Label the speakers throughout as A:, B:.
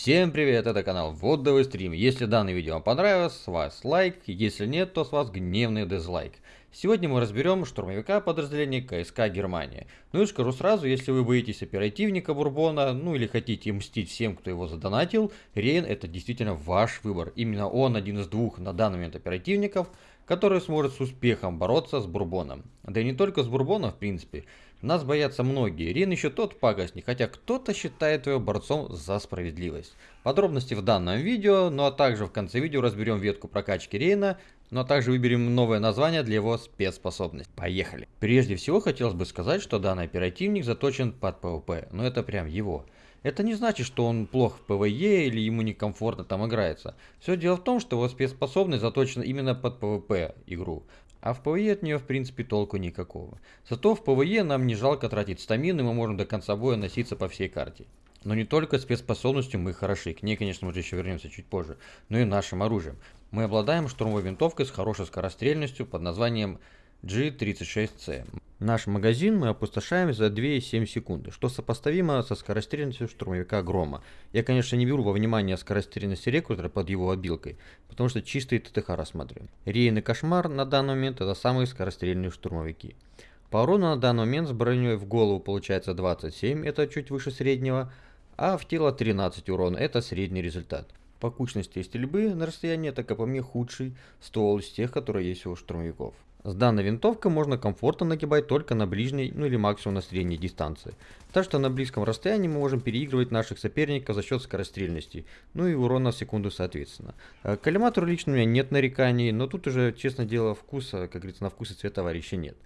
A: Всем привет, это канал Водовый стрим. Если данное видео вам понравилось, с вас лайк, если нет, то с вас гневный дизлайк. Сегодня мы разберем штурмовика подразделения КСК Германия. Ну и скажу сразу, если вы боитесь оперативника Бурбона, ну или хотите мстить всем, кто его задонатил, Рейн это действительно ваш выбор. Именно он один из двух на данный момент оперативников, который сможет с успехом бороться с Бурбоном. Да и не только с Бурбоном, в принципе. Нас боятся многие. Рин еще тот пакостник, хотя кто-то считает его борцом за справедливость. Подробности в данном видео, ну а также в конце видео разберем ветку прокачки Рейна, ну а также выберем новое название для его спецспособности. Поехали! Прежде всего хотелось бы сказать, что данный оперативник заточен под PvP, но это прям его. Это не значит, что он плох в PvE или ему некомфортно там играется. Все дело в том, что его спецспособность заточена именно под PvP игру. А в PvE от нее в принципе толку никакого. Зато в PvE нам не жалко тратить стамин, и мы можем до конца боя носиться по всей карте. Но не только спецспособностью мы хороши, к ней, конечно, мы еще вернемся чуть позже, но и нашим оружием. Мы обладаем штурмовой винтовкой с хорошей скорострельностью под названием G36C. Наш магазин мы опустошаем за 2,7 секунды, что сопоставимо со скорострельностью штурмовика Грома. Я, конечно, не беру во внимание скорострельность рекрутера под его обилкой, потому что чистый ТТХ рассматриваем. Рейн и Кошмар на данный момент это самые скорострельные штурмовики. По урону на данный момент с броней в голову получается 27, это чуть выше среднего, а в тело 13 урона, это средний результат. По кучности стрельбы на расстоянии это, как по мне, худший ствол из тех, которые есть у штурмовиков. С данной винтовкой можно комфортно нагибать только на ближней, ну или максимум на средней дистанции. Так что на близком расстоянии мы можем переигрывать наших соперников за счет скорострельности, ну и урона в секунду соответственно. Э, к коллиматору лично у меня нет нареканий, но тут уже, честно дело, вкуса, как говорится, на вкус и цвет товарища нет.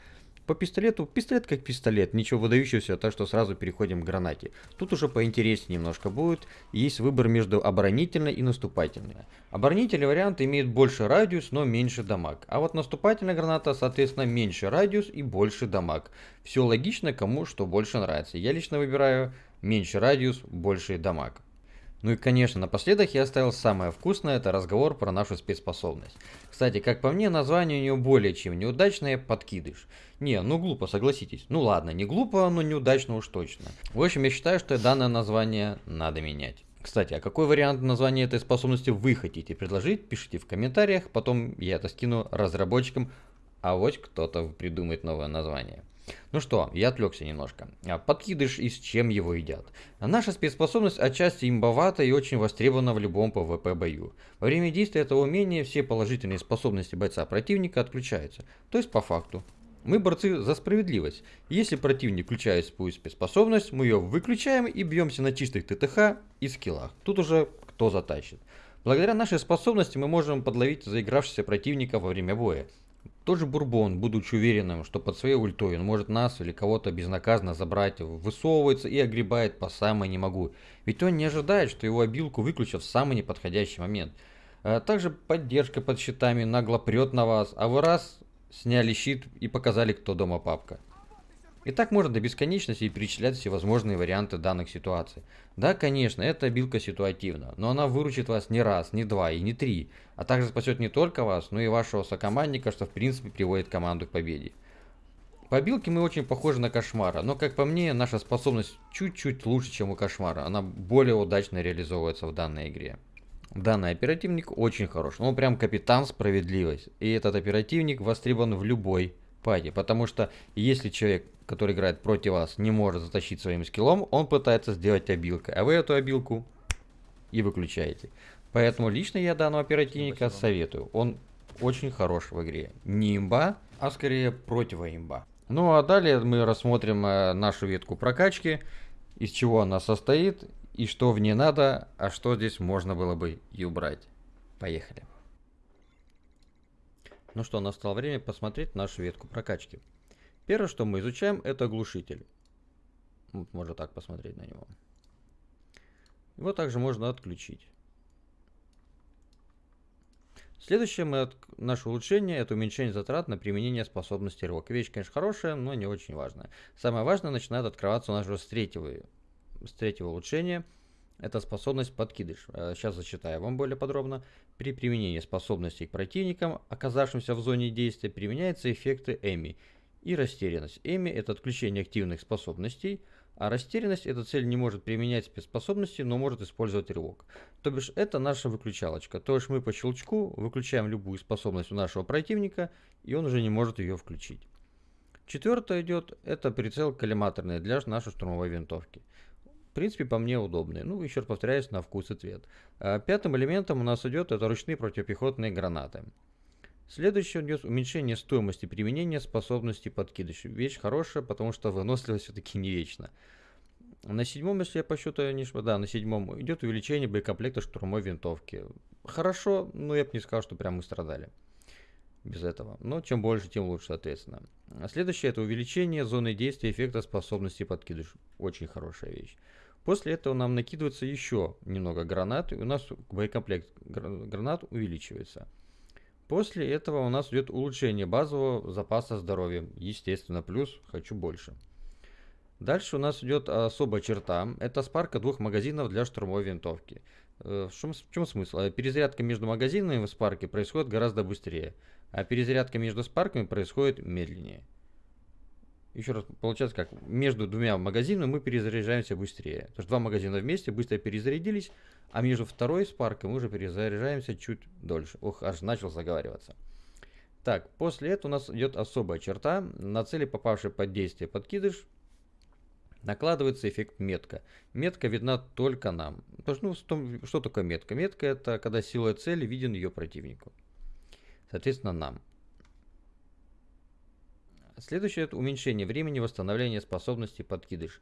A: По пистолету, пистолет как пистолет, ничего выдающегося, так что сразу переходим к гранате. Тут уже поинтереснее немножко будет, есть выбор между оборонительной и наступательной. Оборонительный вариант имеет больше радиус, но меньше дамаг, а вот наступательная граната, соответственно, меньше радиус и больше дамаг. Все логично, кому что больше нравится. Я лично выбираю меньше радиус, больше дамаг. Ну и конечно, напоследок я оставил самое вкусное, это разговор про нашу спецспособность. Кстати, как по мне, название у нее более чем неудачное подкидыш. Не, ну глупо, согласитесь. Ну ладно, не глупо, но неудачно уж точно. В общем, я считаю, что данное название надо менять. Кстати, а какой вариант названия этой способности вы хотите предложить, пишите в комментариях, потом я это скину разработчикам, а вот кто-то придумает новое название. Ну что, я отвлекся немножко. А, подкидыш и с чем его едят. Наша спецспособность отчасти имбовата и очень востребована в любом PvP бою. Во время действия этого умения все положительные способности бойца противника отключаются. То есть по факту. Мы борцы за справедливость. Если противник включает свою спецспособность, мы ее выключаем и бьемся на чистых ТТХ и скиллах. Тут уже кто затащит. Благодаря нашей способности мы можем подловить заигравшихся противника во время боя. Тот же Бурбон, будучи уверенным, что под своей ультой он может нас или кого-то безнаказанно забрать, высовывается и огребает по самой не могу. Ведь он не ожидает, что его обилку выключат в самый неподходящий момент. А также поддержка под щитами нагло прет на вас, а вы раз сняли щит и показали, кто дома папка. И так можно до бесконечности перечислять всевозможные варианты данных ситуаций. Да, конечно, эта обилка ситуативна, но она выручит вас не раз, не два и не три, а также спасет не только вас, но и вашего сокомандника, что в принципе приводит команду к победе. По обилке мы очень похожи на Кошмара, но как по мне, наша способность чуть-чуть лучше, чем у Кошмара. Она более удачно реализовывается в данной игре. Данный оперативник очень хорош, он прям капитан справедливость. И этот оперативник востребован в любой пати, потому что если человек который играет против вас, не может затащить своим скиллом, он пытается сделать обилкой, а вы эту обилку и выключаете. Поэтому лично я данного оперативника Спасибо. советую. Он очень хорош в игре. Не имба, а скорее противоимба. Ну а далее мы рассмотрим э, нашу ветку прокачки, из чего она состоит и что в ней надо, а что здесь можно было бы и убрать. Поехали. Ну что, настало время посмотреть нашу ветку прокачки. Первое, что мы изучаем, это глушитель. Можно так посмотреть на него. Его также можно отключить. Следующее мы от... наше улучшение это уменьшение затрат на применение способности рывок. Вещь, конечно, хорошая, но не очень важная. Самое важное начинает открываться у нас уже с третьего, с третьего улучшения. Это способность подкидыш. Сейчас э, зачитаю вам более подробно. При применении способностей к противникам, оказавшимся в зоне действия, применяются эффекты Эми и растерянность. Эми – это отключение активных способностей, А растерянность эта цель не может применять спецспособности, но может использовать рывок. То бишь это наша выключалочка. То есть мы по щелчку выключаем любую способность у нашего противника, и он уже не может ее включить. Четвертое идет, это прицел коллиматорный для нашей штурмовой винтовки. В принципе, по мне удобный. Ну, еще раз повторяюсь, на вкус и цвет. А пятым элементом у нас идет это ручные противопехотные гранаты. Следующее идет уменьшение стоимости применения способности подкидыш. Вещь хорошая, потому что выносливость все-таки не вечна. На седьмом, если я по счету не ошибаюсь, да, на седьмом идет увеличение боекомплекта штурмовой винтовки. Хорошо, но я бы не сказал, что прям мы страдали без этого. Но чем больше, тем лучше, соответственно. А следующее это увеличение зоны действия эффекта способности подкидыш. Очень хорошая вещь. После этого нам накидывается еще немного гранат, и у нас боекомплект гранат увеличивается. После этого у нас идет улучшение базового запаса здоровья. Естественно, плюс хочу больше. Дальше у нас идет особая черта. Это спарка двух магазинов для штурмовой винтовки. Э, в чем, в чем смысл? Э, перезарядка между магазинами в спарке происходит гораздо быстрее, а перезарядка между спарками происходит медленнее. Еще раз, получается как, между двумя магазинами мы перезаряжаемся быстрее. То есть два магазина вместе быстро перезарядились, а между второй спаркой мы уже перезаряжаемся чуть дольше. Ох, аж начал заговариваться. Так, после этого у нас идет особая черта. На цели, попавшей под действие подкидыш, накладывается эффект метка. Метка видна только нам. Потому что, ну, что такое метка? Метка это когда силуэт цели виден ее противнику. Соответственно, нам. Следующее это уменьшение времени восстановления способности подкидыш.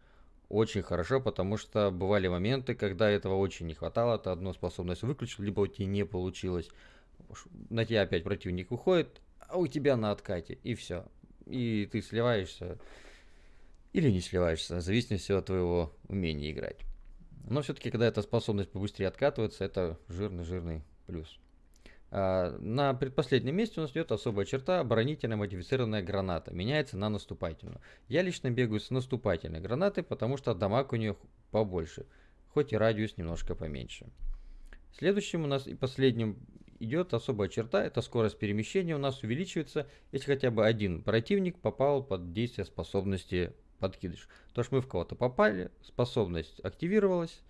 A: Очень хорошо, потому что бывали моменты, когда этого очень не хватало, ты одну способность выключил, либо у тебя не получилось. На тебя опять противник выходит, а у тебя на откате, и все. И ты сливаешься или не сливаешься, в зависимости от твоего умения играть. Но все-таки, когда эта способность побыстрее откатывается, это жирный-жирный плюс. А, на предпоследнем месте у нас идет особая черта оборонительная модифицированная граната. Меняется на наступательную. Я лично бегаю с наступательной гранатой, потому что дамаг у нее побольше. Хоть и радиус немножко поменьше. Следующим у нас и последним идет особая черта. Это скорость перемещения у нас увеличивается, если хотя бы один противник попал под действие способности подкидыш. То что мы в кого-то попали, способность активировалась,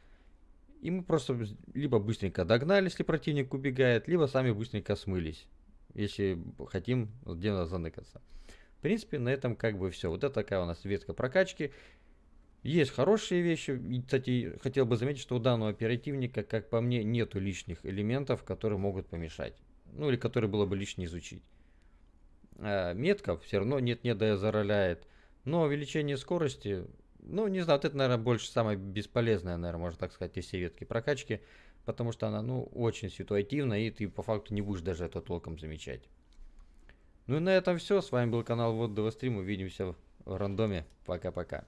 A: и мы просто либо быстренько догнали, если противник убегает, либо сами быстренько смылись, если хотим где-то заныкаться. В принципе, на этом как бы все. Вот это такая у нас ветка прокачки. Есть хорошие вещи. И, кстати, хотел бы заметить, что у данного оперативника, как по мне, нету лишних элементов, которые могут помешать. Ну или которые было бы лишне изучить. А метка все равно нет-нет да зароляет. Но увеличение скорости ну, не знаю, вот это, наверное, больше самое бесполезное, наверное, можно так сказать, из всей ветки прокачки, потому что она, ну, очень ситуативна, и ты по факту не будешь даже это толком замечать. Ну и на этом все. С вами был канал Вот Стрим. Увидимся в рандоме. Пока-пока.